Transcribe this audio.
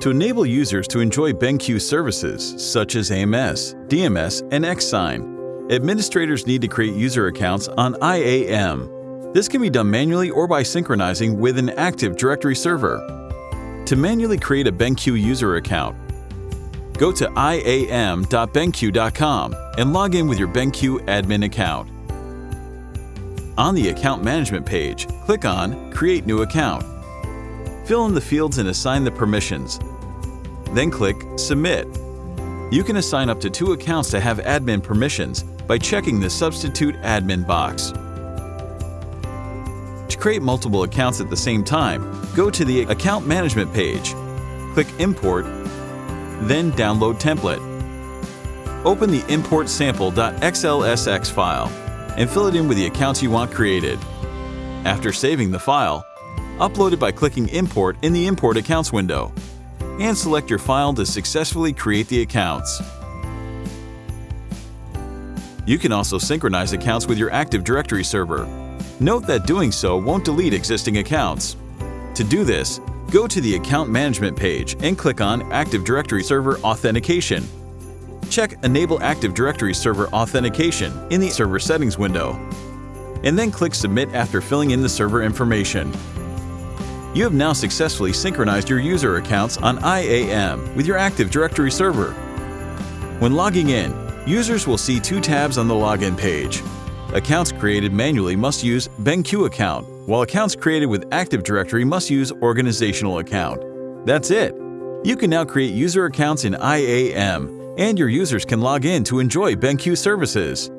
To enable users to enjoy BenQ services such as AMS, DMS, and XSign, administrators need to create user accounts on IAM. This can be done manually or by synchronizing with an Active Directory server. To manually create a BenQ user account, go to iam.benq.com and log in with your BenQ admin account. On the Account Management page, click on Create New Account. Fill in the fields and assign the permissions. Then click Submit. You can assign up to two accounts to have admin permissions by checking the Substitute Admin box. To create multiple accounts at the same time, go to the Account Management page. Click Import, then Download Template. Open the import sample.xlsx file and fill it in with the accounts you want created. After saving the file, upload it by clicking Import in the Import Accounts window and select your file to successfully create the accounts. You can also synchronize accounts with your Active Directory server. Note that doing so won't delete existing accounts. To do this, go to the Account Management page and click on Active Directory Server Authentication. Check Enable Active Directory Server Authentication in the Server Settings window, and then click Submit after filling in the server information. You have now successfully synchronized your user accounts on IAM with your Active Directory server. When logging in, users will see two tabs on the login page. Accounts created manually must use BenQ account, while accounts created with Active Directory must use Organizational account. That's it! You can now create user accounts in IAM, and your users can log in to enjoy BenQ services.